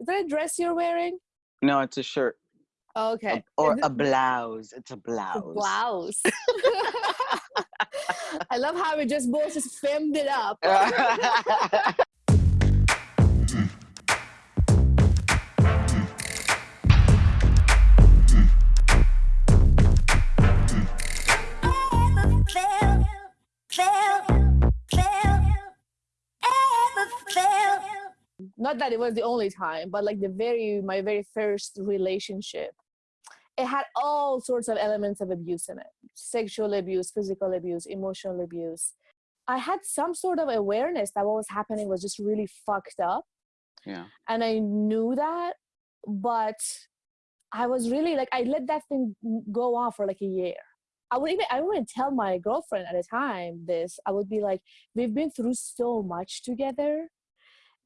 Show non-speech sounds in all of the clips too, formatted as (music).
Is that a dress you're wearing? No, it's a shirt. Oh, okay. Or a blouse. It's a a blouse. blouse. (laughs) (laughs) I love how we just both just filmed it up. (laughs) Not that it was the only time, but like the very my very first relationship. It had all sorts of elements of abuse in it. Sexual abuse, physical abuse, emotional abuse. I had some sort of awareness that what was happening was just really fucked up yeah. and I knew that, but I was really like I let that thing go on for like a year. I would even I wouldn't tell my girlfriend at the time this. I would be like, we've been through so much together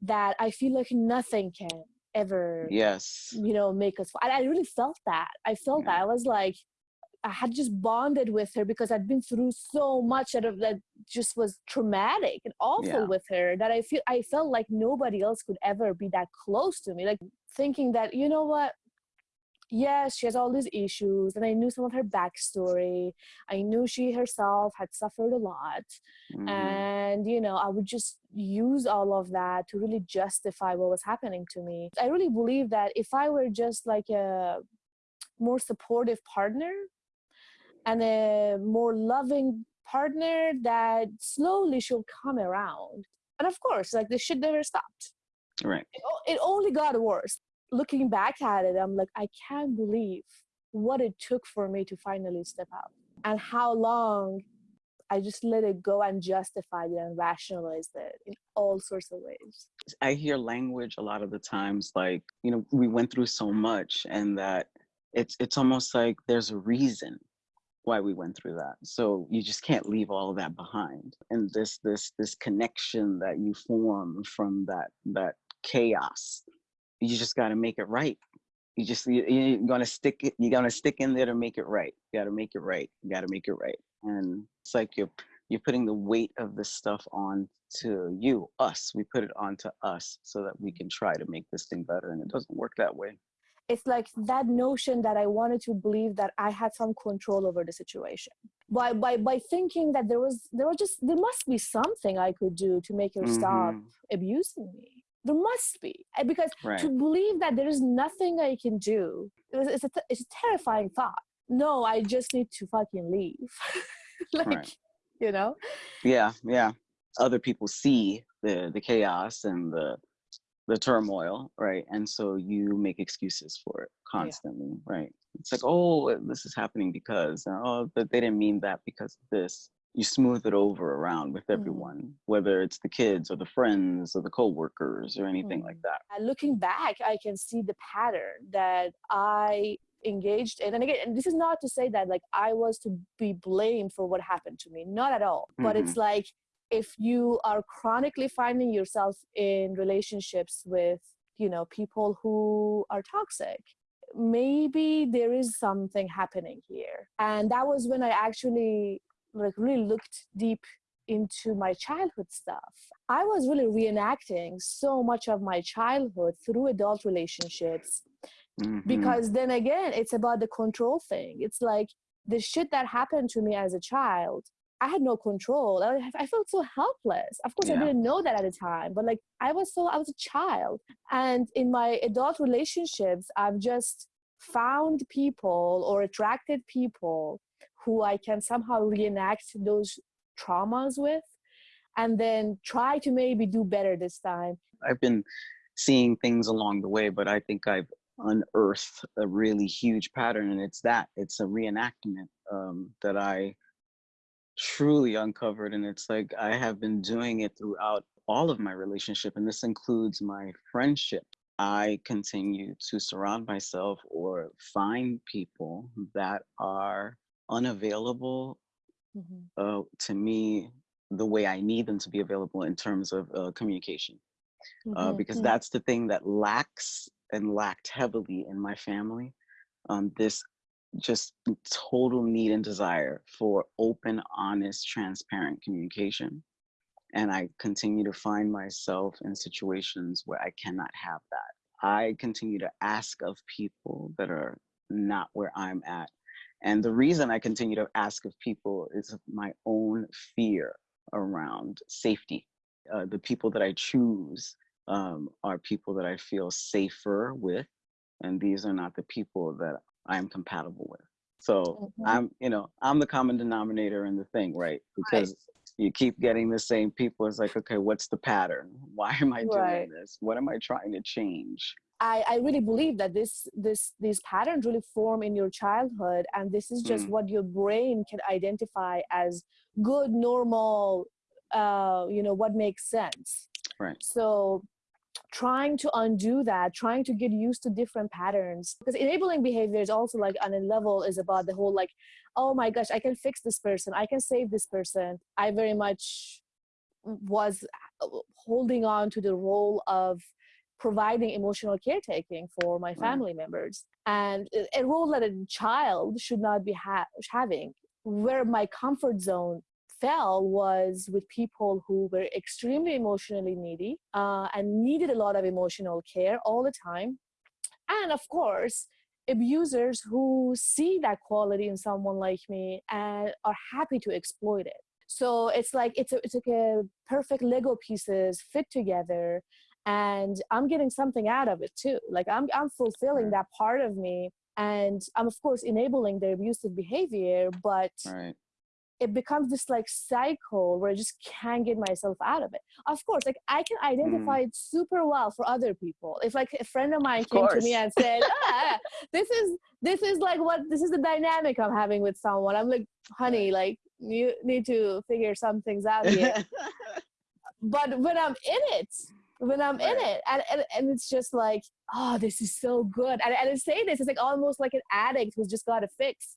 that I feel like nothing can ever Yes. you know make us and I really felt that. I felt that. I was like I had just bonded with her because I'd been through so much that, that just was traumatic and awful Yeah. with her that I feel I felt like nobody else could ever be that close to me. Like thinking that, you know what? Yes, she has all these issues, and I knew some of her backstory. I knew she herself had suffered a lot, Mhm. and you know, I would just use all of that to really justify what was happening to me. I really believe that if I were just like a more supportive partner and a more loving partner that slowly she'll come around. And of course, like the shit never stopped. Right. It, it only got worse. Looking back at it, I'm like, I can't believe what it took for me to finally step out and how long I just let it go and justified it and rationalized it in all sorts of ways. I hear language a lot of the times like, you know, we went through so much and that it's it's almost like there's a reason why we went through that. So you just can't leave all of that behind. And this this this connection that you form from that that chaos, you just got to make it right. You just you, you're gonna stick it. You're gonna stick in there to make it right. You got to make it right. You got to make it right. And it's like you're you're putting the weight of this stuff on to you, us. We put it onto us so that we can try to make this thing better. And it doesn't work that way. it's like that notion that I wanted to believe that I had some control over the situation. By by by thinking that there was there was just there must be something I could do to make her stop Mhm. abusing me. There must be Uh, because Right. to believe that there is nothing I can do it's a, it's a terrifying thought. No, I just need to fucking leave. (laughs) like Right. you know, Yeah, yeah. Other people see the the chaos and the the turmoil, right? And so you make excuses for it constantly, right? It's like, oh, this is happening because, oh, but they didn't mean that because of this. You smooth it over around with Mhm. everyone, whether it's the kids or the friends or the coworkers or anything like Mhm. that. And looking back, I can see the pattern that I engaged in. And again, and this is not to say that like I was to be blamed for what happened to me, not at all. But it's like if you are chronically finding yourself in relationships with, you know, people who are toxic, maybe there is something happening here. And that was when I actually like really looked deep into my childhood stuff. I was really reenacting so much of my childhood through adult relationships Mhm. because then again, it's about the control thing. It's like the shit that happened to me as a child. I had no control. I, I felt so helpless. Of course, I didn't know that at the time, but like I was so, I was a child. And in my adult relationships, I've just found people or attracted people who I can somehow reenact those traumas with and then try to maybe do better this time. I've been seeing things along the way, but I think I've unearthed a really huge pattern, and it's that it's a reenactment um, that I truly uncovered, and it's like I have been doing it throughout all of my relationship, and this includes my friendship. I continue to surround myself or find people that are unavailable uh, to me the way I need them to be available in terms of uh, communication uh, Mhm, because mhm. that's the thing that lacks and lacked heavily in my family. Um, this just total need and desire for open, honest, transparent communication. And I continue to find myself in situations where I cannot have that. I continue to ask of people that are not where I'm at. And the reason I continue to ask of people is my own fear around safety. Uh, the people that I choose um, are people that I feel safer with, and these are not the people that I'm compatible with. So mm-hmm. I'm, you know, I'm the common denominator in the thing, right? Because right. you keep getting the same people. It's like, okay, what's the pattern? (laughs) Why am I doing right. this? What am I trying to change? I, I really believe that this this these patterns really form in your childhood and this is just mm. what your brain can identify as good normal uh, you know what makes sense. Right. So trying to undo that trying to get used to different patterns because enabling behavior is also like on a level is about the whole like oh my gosh i can fix this person i can save this person. I very much was uh, holding on to the role of providing emotional caretaking for my family right. members. And a role that a child should not be ha- having. Where my comfort zone fell was with people who were extremely emotionally needy uh, and needed a lot of emotional care all the time. And of course abusers who see that quality in someone like me and are happy to exploit it. So it's like it's a, it's like a perfect lego pieces fit together and i'm getting something out of it too like i'm i'm fulfilling right. that part of me and i'm of course enabling their abusive behavior but right. it becomes this like cycle where i just can't get myself out of it of course like i can identify mm. it super well for other people if like a friend of mine of came course. to me and said (laughs) ah, this is this is like what this is the dynamic i'm having with someone i'm like honey like you need to figure some things out here (laughs) but when i'm in it when I'm right. in it. And, and, and it's just like, oh, this is so good. And, and I say this, it's like almost like an addict who's just got a fix.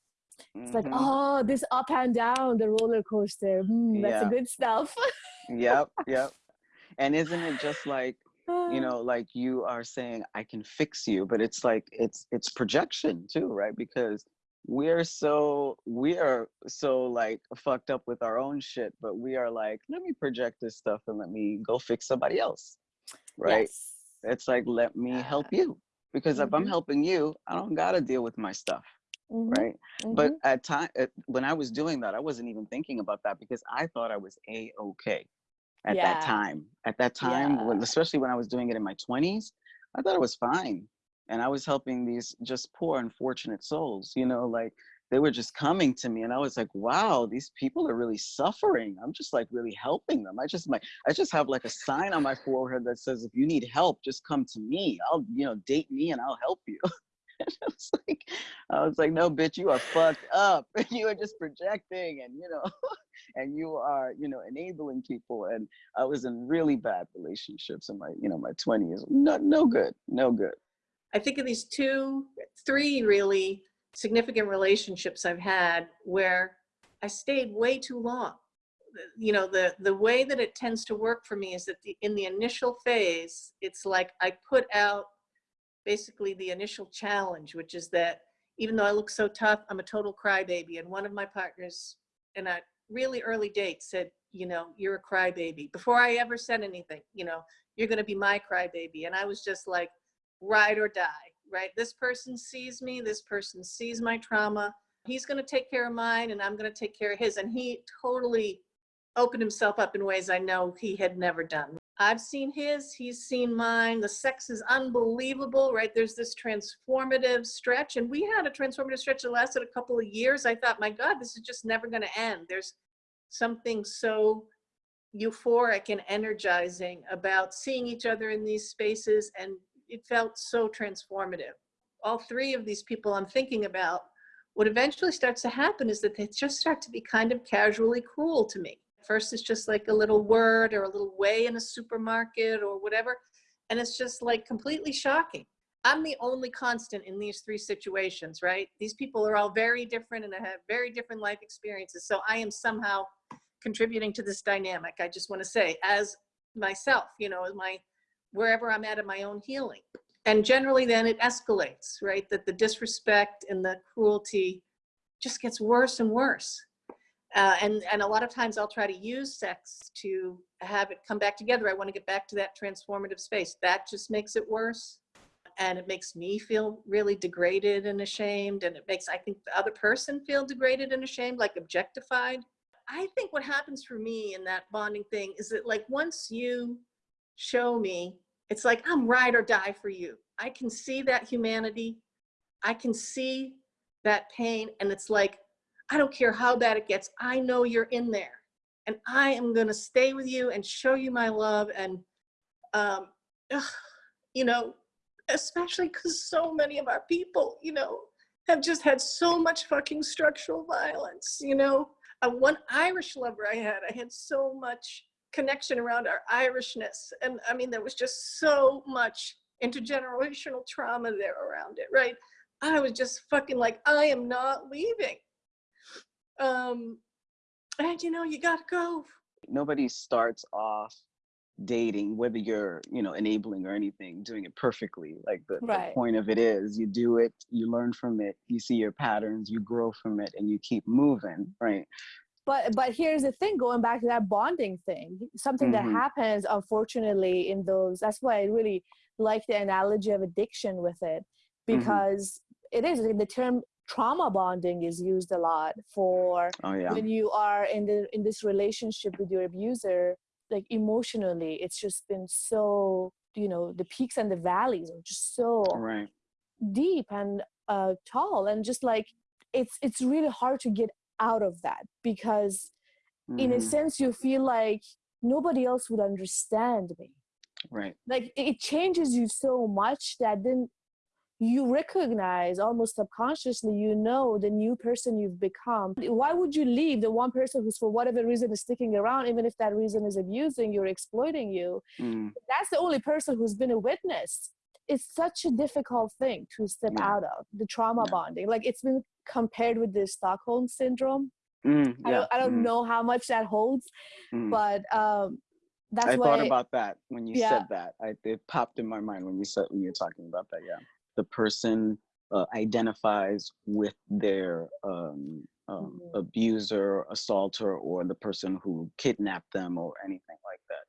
It's mm-hmm. like, oh, this up and down the roller coaster. Mm, that's yeah. good stuff. yep, (laughs) yep. And isn't it just like, you (sighs) know, like you are saying, I can fix you, but it's like it's it's projection too, right? Because we're so we are so like fucked up with our own shit, but we are like, let me project this stuff and let me go fix somebody else right? Yes. It's like, let me help you. Because mm-hmm. if I'm mm-hmm. helping you, I don't got to deal with my stuff. Mm-hmm. Right. Mm-hmm. But at time, when I was doing that, I wasn't even thinking about that because I thought I was a okay at yeah. that time. At that time, yeah. when, especially when I was doing it in my 20s, I thought it was fine. And I was helping these just poor, unfortunate souls, you know, like they were just coming to me and i was like wow these people are really suffering i'm just like really helping them i just my i just have like a sign on my forehead that says if you need help just come to me i'll you know date me and i'll help you (laughs) and I was like, I was like, no, bitch, you are fucked up. (laughs) you are just projecting, and you know, (laughs) and you are, you know, enabling people. And I was in really bad relationships in my, you know, my twenties. No, no good, no good. I think of these two, three really significant relationships I've had where I stayed way too long. You know, the, the way that it tends to work for me is that the, in the initial phase, it's like I put out basically the initial challenge, which is that even though I look so tough, I'm a total crybaby. And one of my partners in a really early date said, you know, you're a crybaby. Before I ever said anything, you know, you're going to be my crybaby. And I was just like, ride or die right? This person sees me, this person sees my trauma. He's going to take care of mine and I'm going to take care of his. And he totally opened himself up in ways I know he had never done. I've seen his, he's seen mine. The sex is unbelievable, right? There's this transformative stretch. And we had a transformative stretch that lasted a couple of years. I thought, my God, this is just never going to end. There's something so euphoric and energizing about seeing each other in these spaces and it felt so transformative. All three of these people I'm thinking about, what eventually starts to happen is that they just start to be kind of casually cruel to me. First, it's just like a little word or a little way in a supermarket or whatever. And it's just like completely shocking. I'm the only constant in these three situations, right? These people are all very different and have very different life experiences. So I am somehow contributing to this dynamic. I just want to say, as myself, you know, as my wherever I'm at in my own healing. And generally then it escalates, right? That the disrespect and the cruelty just gets worse and worse. Uh, and, and a lot of times I'll try to use sex to have it come back together. I want to get back to that transformative space. That just makes it worse. and it makes me feel really degraded and ashamed and it makes i think the other person feel degraded and ashamed like objectified i think what happens for me in that bonding thing is that like once you show me it's like i'm ride or die for you i can see that humanity i can see that pain and it's like i don't care how bad it gets i know you're in there and i am going to stay with you and show you my love and um ugh, you know especially because so many of our people, you know, have just had so much fucking structural violence, you know. Uh, one Irish lover I had, I had so much connection around our Irishness. And I mean, there was just so much intergenerational trauma there around it, right? I was just fucking like, I am not leaving. Um, and you know, you gotta go. Nobody starts off dating whether you're you know enabling or anything doing it perfectly like the, Right. the point of it is you do it you learn from it you see your patterns you grow from it and you keep moving right but but here's the thing going back to that bonding thing something Mhm. that happens unfortunately in those that's why i really like the analogy of addiction with it Mhm. because it is the term trauma bonding is used a lot for oh yeah when you are in the in this relationship with your abuser like emotionally it's just been so you know the peaks and the valleys are just so right deep and uh, tall and just like it's it's really hard to get out of that because in a Mhm. sense you feel like nobody else would understand me. Right. Like it it changes you so much that then you recognize almost subconsciously you know the new person you've become. Why would you leave the one person who's for whatever reason is sticking around even if that reason is abusing you or exploiting you? Mm, that's the only person who's been a witness. It's such a difficult thing to step Yeah. out of the trauma Yeah. bonding. Like it's been compared with the stockholm syndrome mm, i don't, I don't mm, know how much that holds mm. but um that's i thought about that when you Yeah. said that I, it popped in my mind when you said when you're talking about that yeah the person uh, identifies with their um, um, Mhm. abuser assaulter or the person who kidnapped them or anything like that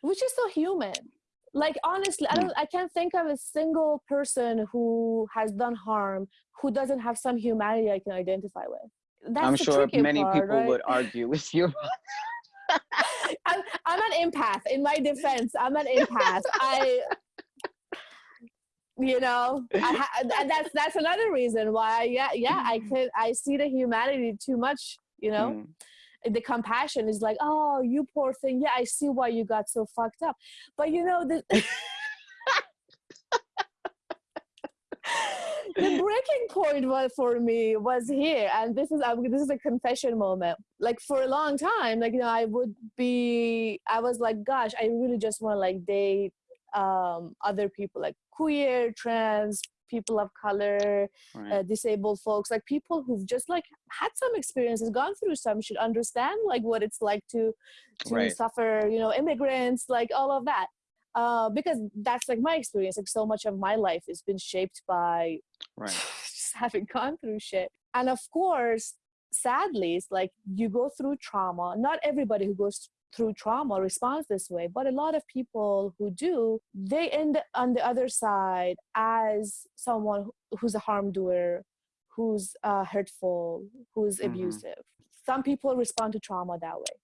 which is so human like honestly i Mm. don't i can't think of a single person who has done harm who doesn't have some humanity i can identify with that's i'm sure many part, people right? would argue (laughs) with you I'm, I'm an empath in my defense i'm an empath i you know I ha- that's that's another reason why yeah yeah i (laughs) could i see the humanity too much you know Mm, the compassion is like oh you poor thing. Yeah i see why you got so fucked up. But you know the (laughs) (laughs) the breaking point was for me was here and this is um, this is a confession moment. Like for a long time like you know i would be i was like gosh i really just want to like date um other people like queer trans people of color right. uh, disabled folks like people who've just like had some experiences gone through some should understand like what it's like to to Right. suffer you know immigrants like all of that. Uh, because that's like my experience like so much of my life has been shaped by right. (laughs) just having gone through shit. And of course sadly it's like you go through trauma. Not everybody who goes through trauma responds this way but a lot of people who do they end on the other side as someone who's a harm doer who's uh, hurtful who's Mhm. abusive some people respond to trauma that way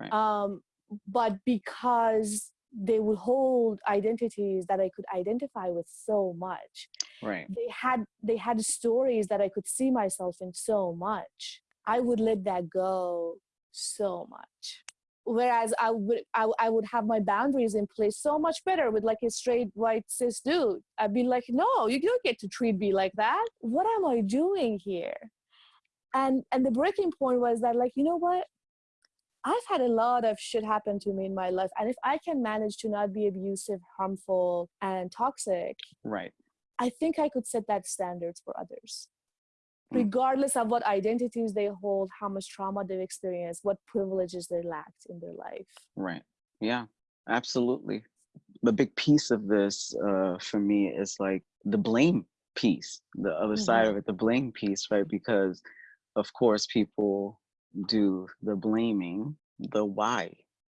Right. um, but because they will hold identities that i could identify with so much right they had they had stories that i could see myself in so much i would let that go so much whereas i would I, I would have my boundaries in place so much better with like a straight white cis dude i'd be like no you don't get to treat me like that what am i doing here and and the breaking point was that like you know what I've had a lot of shit happen to me in my life. And if I can manage to not be abusive, harmful, and toxic, right I think I could set that standards for others. Regardless of what identities they hold, how much trauma they've experienced, what privileges they lacked in their life. Right. Yeah, absolutely. The big piece of this uh, for me is like the blame piece, the other side of it, the blame piece, right? Because, of course, people do the blaming, the why.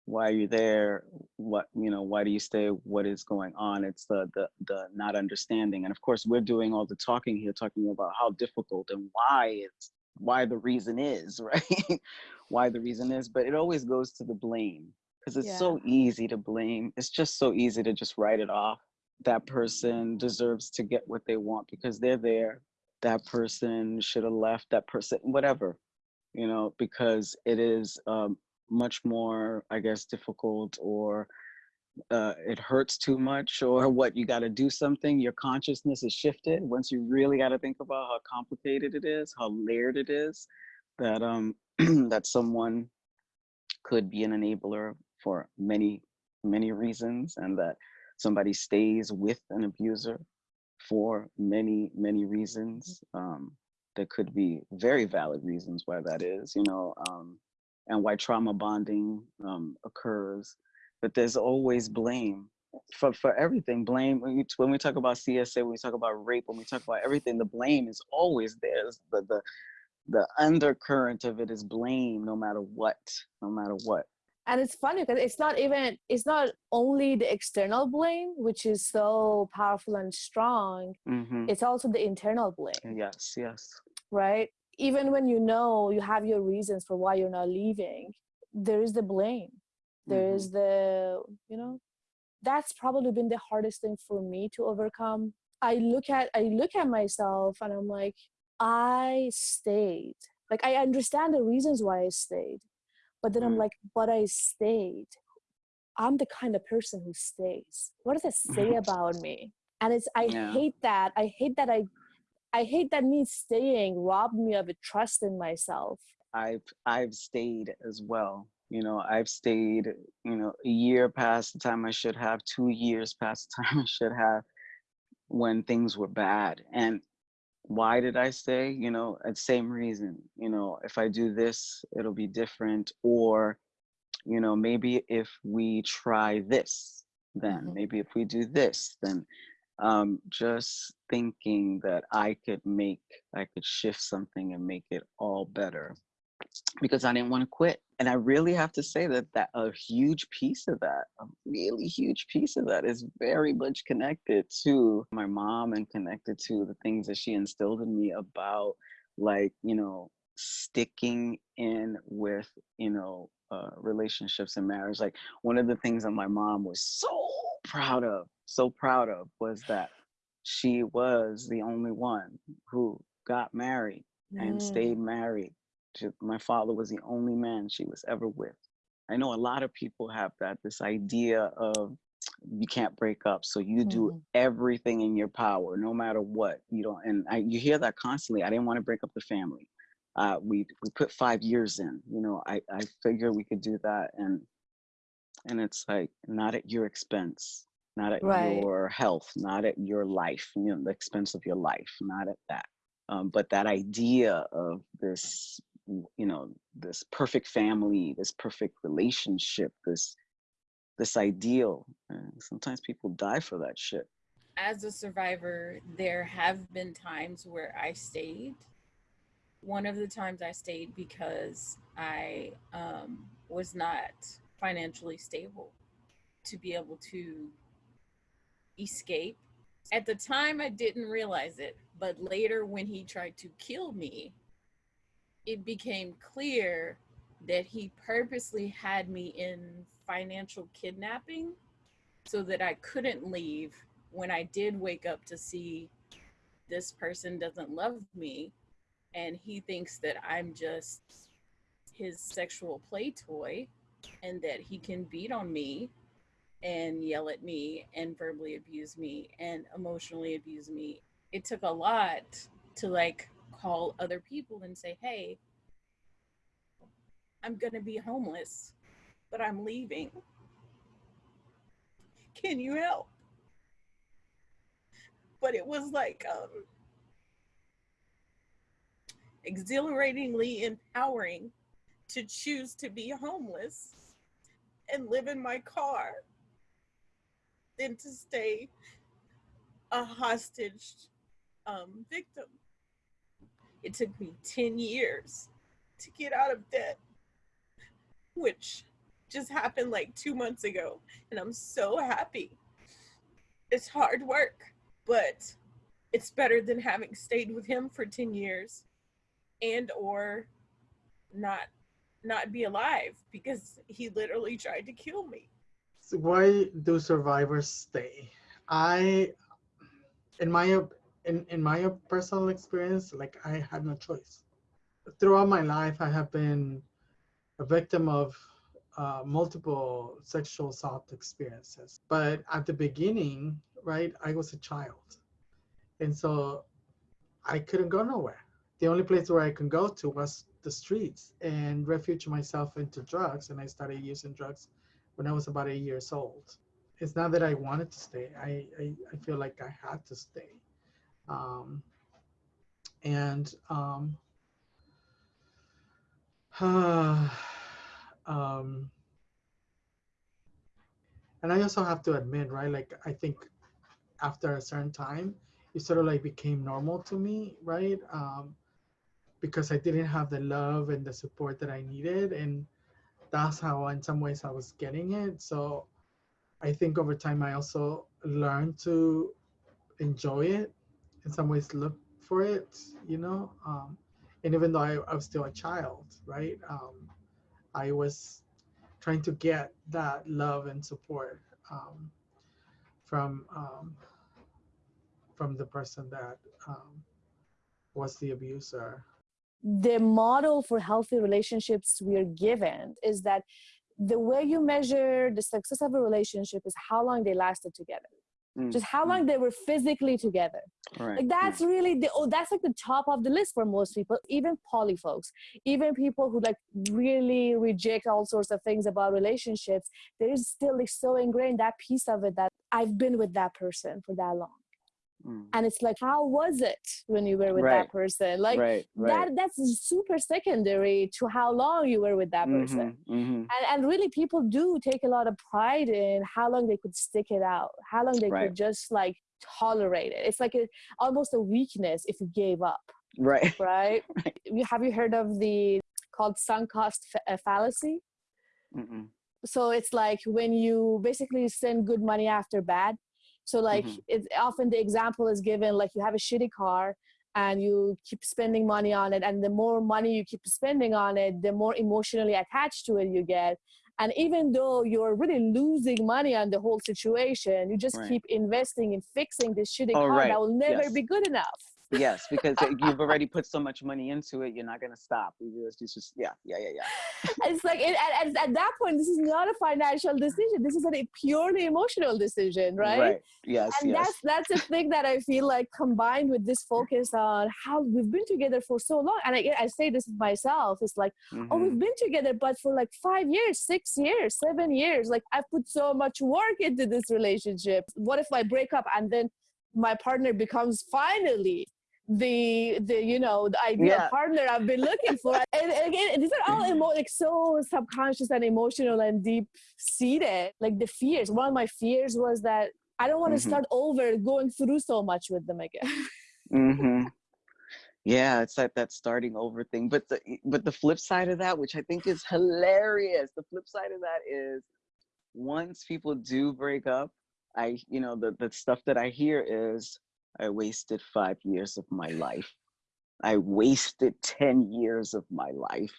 Why are you there? What you know why do you stay? What is going on? It's the the the not understanding. And of course we're doing all the talking here talking about how difficult and why it's why the reason is (laughs) right? Why the reason is but it always goes to the blame because it's yeah. so easy to blame. It's just so easy to just write it off. That person deserves to get what they want because they're there. That person should have left that person whatever you know because it is um, much more i guess difficult or uh, it hurts too much or (laughs) what you got to do something your consciousness is shifted once you really got to think about how complicated it is how layered it is that um (clears throat) that someone could be an enabler for many many reasons and that somebody stays with an abuser for many many reasons um there could be very valid reasons why that is you know um and why trauma bonding um, occurs. But there's always blame for, for everything. Blame when we, when we talk about CSA, when we talk about rape, when we talk about everything, the blame is always there. The, the, the undercurrent of it is blame no matter what, no matter what. And it's funny because it's not even, it's not only the external blame, which is so powerful and strong, mm-hmm. it's also the internal blame. Yes, yes. Right? Even when you know you have your reasons for why you're not leaving there is the blame. There mm-hmm. is the you know that's probably been the hardest thing for me to overcome. I look at i look at myself and i'm like i stayed. Like i understand the reasons why i stayed but then mm. i'm like but i stayed. I'm the kind of person who stays. What does it say (laughs) about me? And it's i yeah. hate that. I hate that i I hate that me staying robbed me of a trust in myself. I've I've stayed as well. You know, I've stayed, you know, a year past the time I should have, two years past the (laughs) time I should have when things were bad. And why did I stay? You know, at same reason. You know, if I do this, it'll be different. Or, you know, maybe if we try this, then mm-hmm. maybe if we do this, then um, just thinking that I could make, I could shift something and make it all better because I didn't want to quit. And I really have to say that that a huge piece of that, a really huge piece of that is very much connected to my mom and connected to the things that she instilled in me about like, you know, sticking in with, you know, uh, relationships and marriage. Like one of the things that my mom was so proud of, so proud of was that she was the only one who got married and mm. stayed married. My father was the only man she was ever with. I know a lot of people have that, this idea of you can't break up. So you do mm. everything in your power, no matter what. You don't, and I, you hear that constantly. I didn't want to break up the family. Uh, we we put five years in. You know, I I figure we could do that, and and it's like not at your expense not at right. your health not at your life you know the expense of your life not at that. Um, but that idea of this you know this perfect family this perfect relationship this this ideal and sometimes people die for that shit. As a survivor there have been times where i stayed. One of the times i stayed because i um, was not financially stable to be able to escape. At the time, I didn't realize it, but later, when he tried to kill me, it became clear that he purposely had me in financial kidnapping so that I couldn't leave when I did wake up to see this person doesn't love me and he thinks that I'm just his sexual play toy and that he can beat on me and yell at me and verbally abuse me and emotionally abuse me. It took a lot to like call other people and say, hey, I'm going to be homeless, but I'm leaving. Can you help? But it was like um, exhilaratingly empowering to choose to be homeless and live in my car than to stay a hostage um, victim. It took me 10 years to get out of debt, which just happened like two months ago, and I'm so happy. It's hard work, but it's better than having stayed with him for 10 years and or not not be alive because he literally tried to kill me. Why do survivors stay? I, in my in in my personal experience, like I had no choice. Throughout my life, I have been a victim of uh, multiple sexual assault experiences. But at the beginning, right, I was a child, and so I couldn't go nowhere. The only place where I can go to was the streets and refuge myself into drugs. And I started using drugs when I was about eight years old. It's not that I wanted to stay. I, I, I feel like I had to stay. Um, and um, uh, (sighs) um, and I also have to admit, right? Like I think after a certain time, it sort of like became normal to me, right? Um, because I didn't have the love and the support that I needed. And that's how, in some ways, I was getting it. So I think over time, I also learned to enjoy it, in some ways, look for it, you know. Um, and even though I, I, was still a child, right, um, I was trying to get that love and support um, from um, from the person that um, was the abuser the model for healthy relationships we are given is that the way you measure the success of a relationship is how long they lasted together mm. just how long mm. they were physically together right. like that's really the oh that's like the top of the list for most people even poly folks even people who like really reject all sorts of things about relationships there is still like so ingrained that piece of it that i've been with that person for that long Mm. And it's like, how was it when you were with right. that person? Like right, right. that that's super secondary to how long you were with that mm-hmm, person. Mm-hmm. And and really people do take a lot of pride in how long they could stick it out, how long they could just like tolerate it. It's like a, almost a weakness if you gave up. Right. Right. (laughs) Have you heard of the called sunk cost uh, fallacy? Mm-mm. So it's like when you basically send good money after bad so like mm-hmm. it's often the example is given like you have a shitty car and you keep spending money on it and the more money you keep spending on it the more emotionally attached to it you get and even though you're really losing money on the whole situation you just right. keep investing in fixing this shitty oh, car right. that will never yes. be good enough yes because you've (laughs) already put so much money into it you're not going to stop it's just, just yeah yeah yeah yeah it's like it, at, at, that point this is not a financial decision this is a purely emotional decision right, right. yes and yes. that's that's a thing that i feel like combined with this focus on how we've been together for so long and i, I say this myself it's like mm-hmm. oh we've been together but for like five years six years seven years like i've put so much work into this relationship what if i break up and then my partner becomes finally the the you know the ideal yeah. partner I've been looking for. (laughs) and, and, again, these are all emo- like so subconscious and emotional and deep seated. Like the fears. One of my fears was that I don't want to mm-hmm. start over going through so much with them again. mm-hmm. Yeah, it's like that starting over thing. But the but the flip side of that, which I think is hilarious, the flip side of that is once people do break up, I you know the the stuff that I hear is I wasted five years of my life. I wasted 10 years of my life.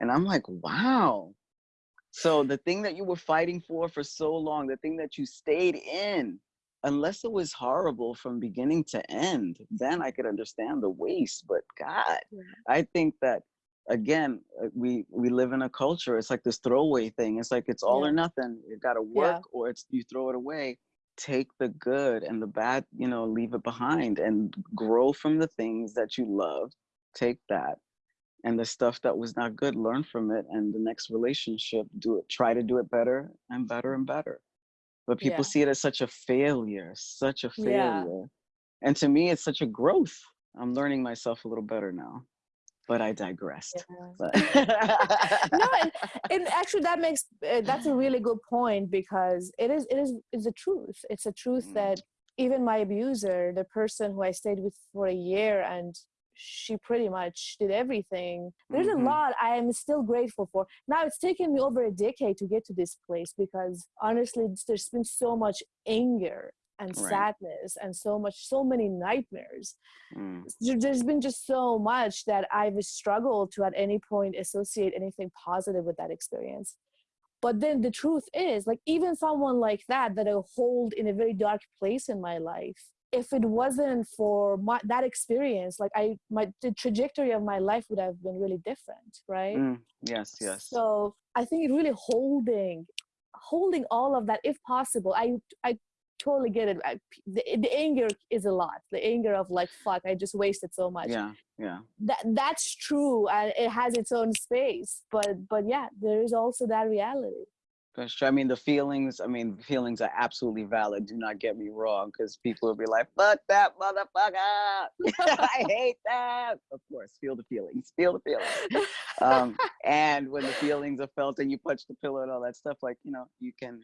And I'm like, wow. So the thing that you were fighting for for so long, the thing that you stayed in, unless it was horrible from beginning to end, then I could understand the waste. But God, yeah. I think that again, uh, we we live in a culture. It's like this throwaway thing. It's like it's all yeah. or nothing. You got to work, yeah. or it's you throw it away take the good and the bad, you know, leave it behind and grow from the things that you love. Take that. And the stuff that was not good, learn from it. And the next relationship, do it, try to do it better and better and better. But people yeah. see it as such a failure, such a failure. Yeah. And to me, it's such a growth. I'm learning myself a little better now but I digressed. Yeah. (laughs) no, and, (laughs) and, actually that makes uh, that's a really good point because it is it is it's a truth. It's a truth mm. that even my abuser, the person who I stayed with for a year and she pretty much did everything. There's Mhm. a lot I am still grateful for. Now it's taken me over a decade to get to this place because honestly, there's been so much anger and Right. sadness and so much, so many nightmares. Mm. There- There's been just so much that I've struggled to at any point associate anything positive with that experience. But then the truth is, like, even someone like that, that I hold in a very dark place in my life, if it wasn't for my, that experience, like, I, my, the trajectory of my life would have been really different, right? Mm. Yes, yes. So I think really holding, holding all of that, if possible. I, I totally get it. I, the, the anger is a lot. The anger of like, fuck, I just wasted so much yeah, yeah. that that's true and it has its own space but but yeah there is also that reality That's true. I mean, the feelings, I mean, feelings are absolutely valid. Do not get me wrong, because people will be like, fuck that motherfucker. (laughs) I hate that. Of course, feel the feelings, feel the feelings. Um, and when the feelings are felt and you punch the pillow and all that stuff, like, you know, you can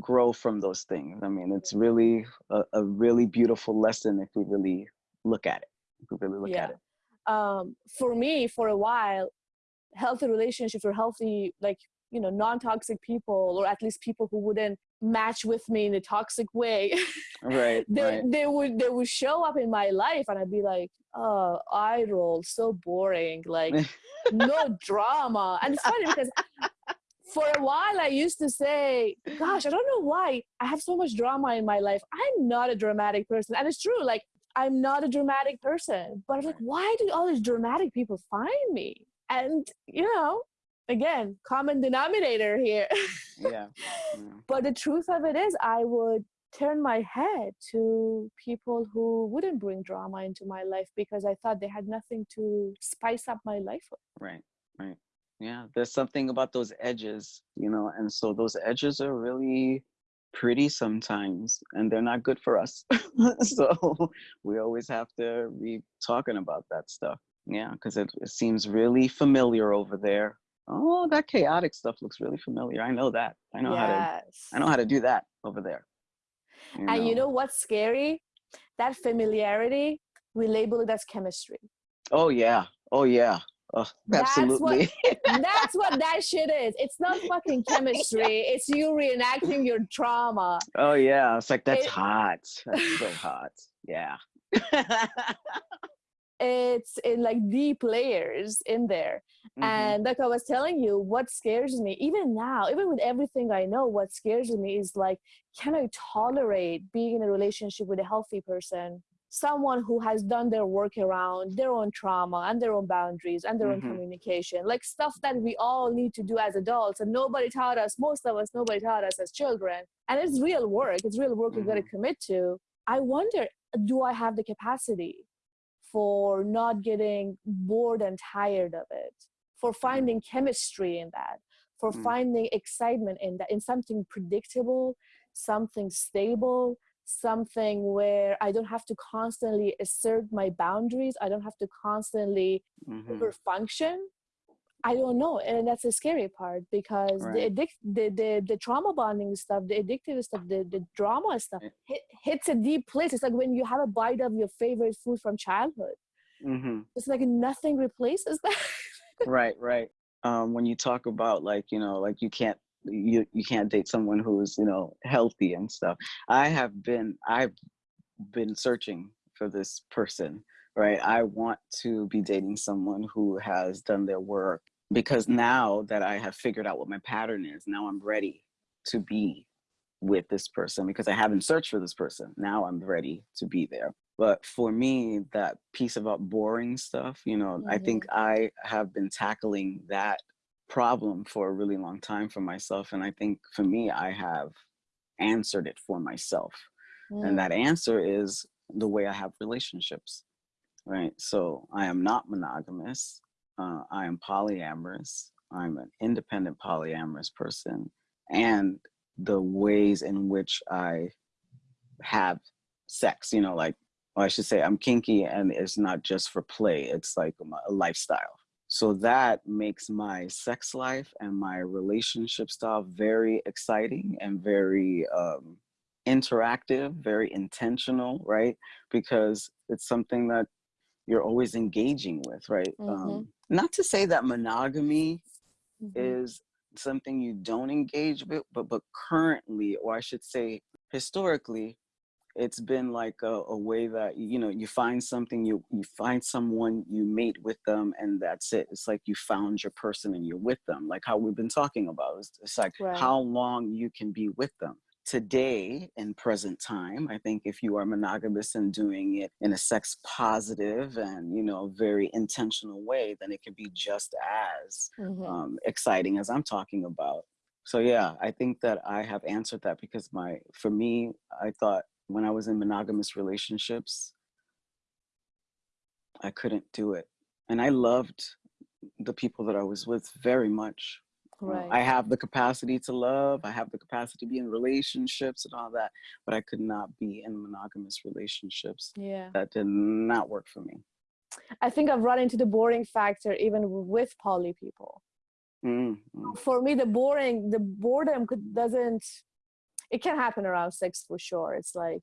grow from those things. I mean, it's really a, a really beautiful lesson if we really look at it. If we really look yeah at it. um for me for a while healthy relationships or healthy like you know non-toxic people or at least people who wouldn't match with me in a toxic way Right, (laughs) they, right. they would they would show up in my life and i'd be like oh eye roll so boring like (laughs) no drama and it's funny because for a while i used to say gosh i don't know why i have so much drama in my life i'm not a dramatic person and it's true like i'm not a dramatic person but i'm like why do all these dramatic people find me and you know again common denominator here yeah. yeah. (laughs) but the truth of it is i would turn my head to people who wouldn't bring drama into my life because i thought they had nothing to spice up my life with Right, right. Yeah, there's something about those edges, you know, and so those edges are really pretty sometimes and they're not good for us. (laughs) so we always have to be talking about that stuff. Yeah, because it, it seems really familiar over there. Oh, that chaotic stuff looks really familiar. I know that. I know how to yes I know how to do that over there. And you know what's scary? That familiarity, we label it as chemistry. Oh yeah. Oh yeah. Oh, That's what- absolutely. (laughs) That's what that shit is. It's not fucking chemistry. (laughs) It's you reenacting your trauma. oh yeah. It's like that's It- hot. That's so (laughs) hot. Yeah. It's in like deep layers in there. Mhm. And like I was telling you, what scares me, even now, even with everything I know, what scares me is like, can I tolerate being in a relationship with a healthy person? Someone who has done their work around their own trauma and their own boundaries and their own Mhm. communication, like stuff that we all need to do as adults. And nobody taught us, most of us, nobody taught us as children. And it's real work, it's real work we've got to commit to. I wonder, do I have the capacity for not getting bored and tired of it? for finding chemistry in that for Mm. finding excitement in that in something predictable something stable something where i don't have to constantly assert my boundaries i don't have to constantly Mhm. over function i don't know and that's the scary part because the addict the, the the trauma bonding stuff the addictive stuff the, the drama stuff hit, hits a deep place. It's like when you have a bite of your favorite food from childhood. Mhm. it's like nothing replaces that. (laughs) Right right. Um when you talk about like you know like you can't you you can't date someone who's you know healthy and stuff. I have been i've been searching for this person right? I want to be dating someone who has done their work because now that i have figured out what my pattern is now i'm ready to be with this person because i haven't searched for this person. Now i'm ready to be there. But for me that piece about boring stuff you know i think mm-hmm. i have been tackling that problem for a really long time for myself and i think for me i have answered it for myself and that answer is the way i have relationships right so i am not monogamous uh, i am polyamorous i'm an independent polyamorous person and the ways in which i have sex you know like or I should say I'm kinky and it's not just for play, it's like a lifestyle. So that makes my sex life and my relationship style very exciting and very um, interactive, very intentional, right? Because it's something that you're always engaging with, right? Mhm. Um, not to say that monogamy Mhm. is something you don't engage with, but but currently, or I should say historically, it's been like a, a way that you know you find something you you find someone you mate with them and that's it it's like you found your person and you're with them like how we've been talking about it's, it's like Right. how long you can be with them today in present time i think if you are monogamous and doing it in a sex positive and you know very intentional way then it can be just as Mhm. um, exciting as i'm talking about so yeah i think that i have answered that because my for me i thought when i was in monogamous relationships i couldn't do it and i loved the people that i was with very much Uh, Right. i have the capacity to love i have the capacity to be in relationships and all that but i could not be in monogamous relationships yeah. that did not work for me I think I've run into the boring factor even with poly people. Mm, mm. For me, the boring, the boredom could, doesn't. It can happen around sex for sure. It's like,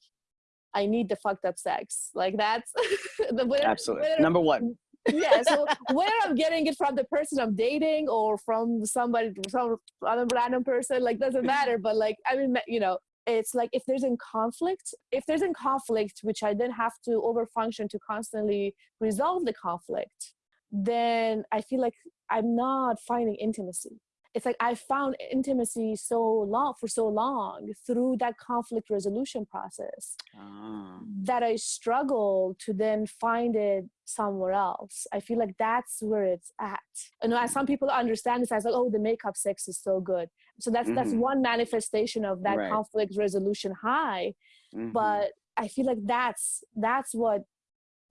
I need the fucked up sex. Like that's (laughs) the whether- absolutely number one yeah. So (laughs) whether I'm getting it from the person I'm dating or from somebody, from a random person, like doesn't matter. But like, I mean, you know, it's like if there's in conflict, if there's in conflict, which I then have to overfunction to constantly resolve the conflict, then I feel like I'm not finding intimacy. It's like I found intimacy so long for so long through that conflict resolution process Ah, that I struggle to then find it somewhere else. I feel like that's where it's at. I know as some people understand this as like, oh, the makeup sex is so good. So that's that's Mhm. one manifestation of that Right. conflict resolution high. mhm. But I feel like that's that's what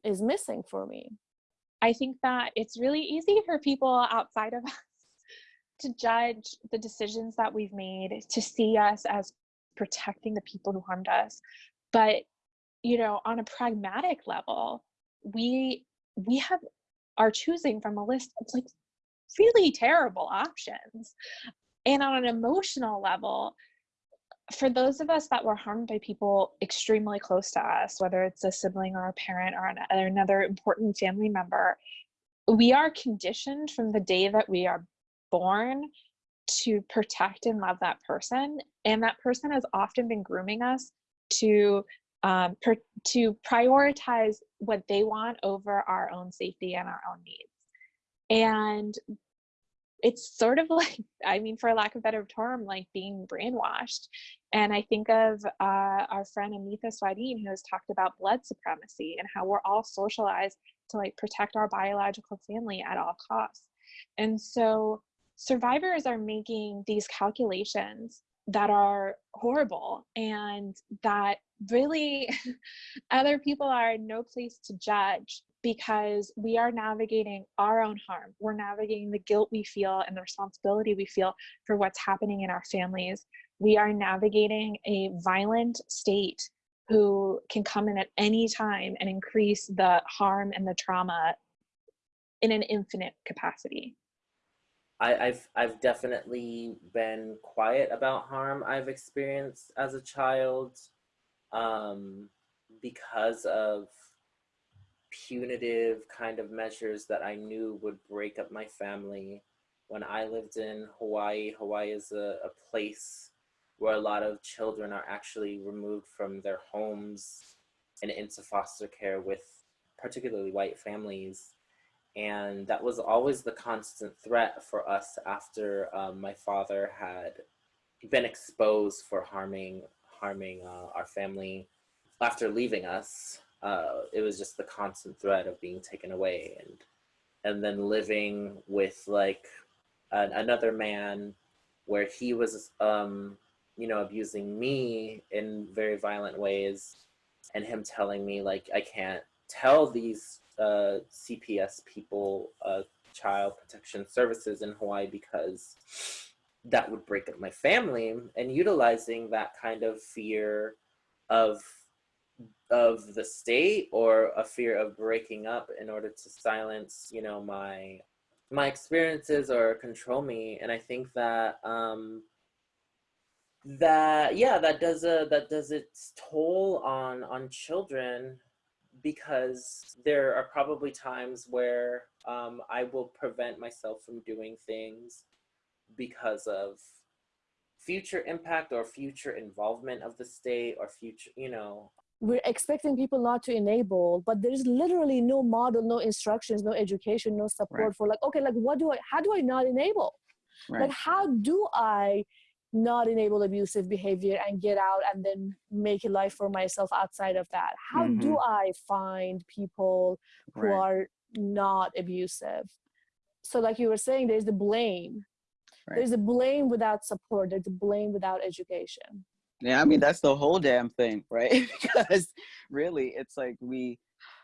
is missing for me. I think that it's really easy for people outside of us (laughs) to judge the decisions that we've made, to see us as protecting the people who harmed us. But, you know, on a pragmatic level, we we have are choosing from a list of like really terrible options. And on an emotional level, for those of us that were harmed by people extremely close to us, whether it's a sibling or a parent or, an, or another important family member, we are conditioned from the day that we are born to protect and love that person. And that person has often been grooming us to um, per, to prioritize what they want over our own safety and our own needs. And it's sort of (laughs) like, I mean, for lack of better term, like being brainwashed. And I think of uh, our friend Anita Swadin, who has talked about blood supremacy and how we're all socialized to like protect our biological family at all costs. And so survivors are making these calculations that are horrible and that really (laughs) other people are no place to judge because we are navigating our own harm. We're navigating the guilt we feel and the responsibility we feel for what's happening in our families. We are navigating a violent state who can come in at any time and increase the harm and the trauma in an infinite capacity. I, I've I've definitely been quiet about harm I've experienced as a child, um, because of punitive kind of measures that I knew would break up my family. When I lived in Hawaii, Hawaii is a, a place where a lot of children are actually removed from their homes and into foster care with particularly white families and that was always the constant threat for us after um, my father had been exposed for harming harming uh, our family after leaving us. Uh, it was just the constant threat of being taken away and and then living with like an, another man where he was um, you know abusing me in very violent ways and him telling me like i can't tell these uh, CPS people, uh, Child Protection Services in Hawaii, because that would break up my family. And utilizing that kind of fear of of the state or a fear of breaking up in order to silence, you know, my my experiences or control me. And I think that um, that yeah, that does a that does its toll on on children because there are probably times where um, I will prevent myself from doing things because of future impact or future involvement of the state or future, you know. We're expecting people not to enable, but there's literally no model, no instructions, no education, no support Right. for like, okay, like what do I, how do I not enable? Right. Like, how do I not enable abusive behavior and get out and then make a life for myself outside of that? How do mm-hmm. I find people who right. are not abusive? So, like you were saying, there's the blame. Right. There's the blame without support. There's the blame without education. Yeah, I mean that's the whole damn thing, right? (laughs) because really, it's like we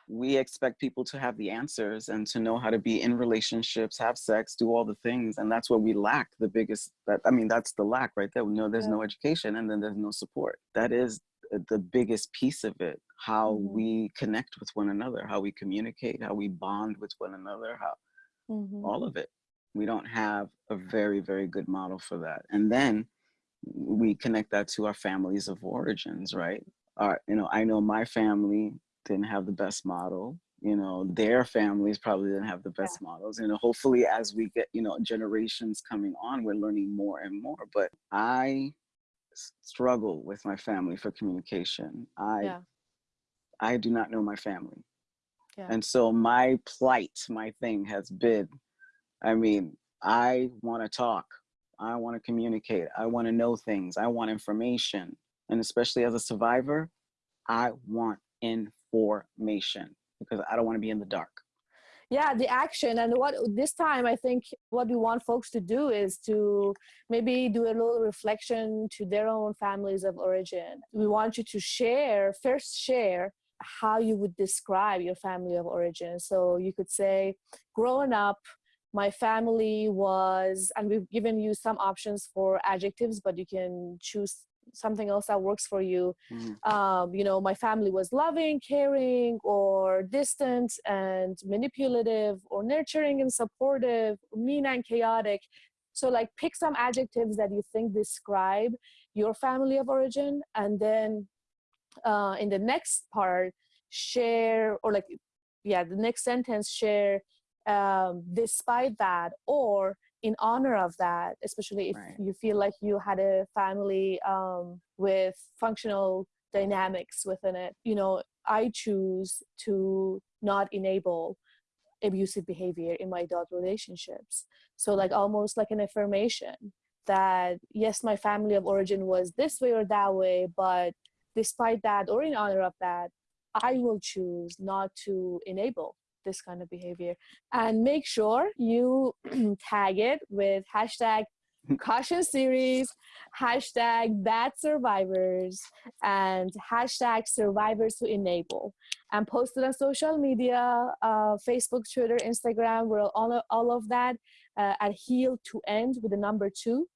we expect people to have the answers and to know how to be in relationships, have sex, do all the things, and that's what we lack. The biggest that I mean, that's the lack right there. We know there's no education, and then there's no support. That is the- the biggest piece of it. How Mhm. we connect with one another, how we communicate, how we bond with one another, how Mhm. all of it. We don't have a very, very good model for that. And then we connect that to our families of origins, right? Our, you know, I know my family didn't have the best model. You know, their families probably didn't have the best models. You know, hopefully as we get, you know, generations coming on, we're learning more and more. But i struggle with my family for communication. I Yeah. I do not know my family. Yeah. And so my plight, my thing has been, I mean, I want to talk. I want to communicate. I want to know things. I want information. And especially as a survivor, I want information because I don't want to be in the dark. yeah the action and what this time i think what we want folks to do is to maybe do a little reflection to their own families of origin we want you to share first share how you would describe your family of origin so you could say growing up my family was and we've given you some options for adjectives but you can choose something else that works for you Mhm. um, you know, my family was loving, caring, or distant and manipulative, or nurturing and supportive, mean and chaotic. So, like, pick some adjectives that you think describe your family of origin, and then uh, in the next part, share, or like, yeah, the next sentence, share um, despite that, or in honor of that, especially if Right. you feel like you had a family um, with functional dynamics within it. You know, I choose to not enable abusive behavior in my adult relationships. So, like, almost like an affirmation that yes, my family of origin was this way or that way, but despite that, or in honor of that, I will choose not to enable this kind of behavior. And make sure you (clears throat) tag it with hashtag (laughs) caution series hashtag bad survivors and hashtag survivors who enable. And post it on social media uh, facebook twitter instagram we're all, all of that uh, at heal to end with the number two.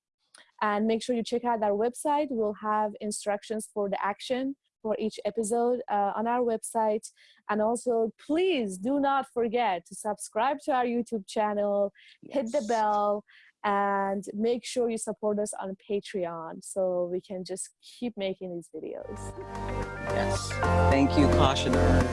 And make sure you check out our website. We'll have instructions for the action for each episode uh, on our website. And also, please do not forget to subscribe to our YouTube channel, yes. hit the bell, and make sure you support us on Patreon so we can just keep making these videos. Yes. Thank you, cautioners.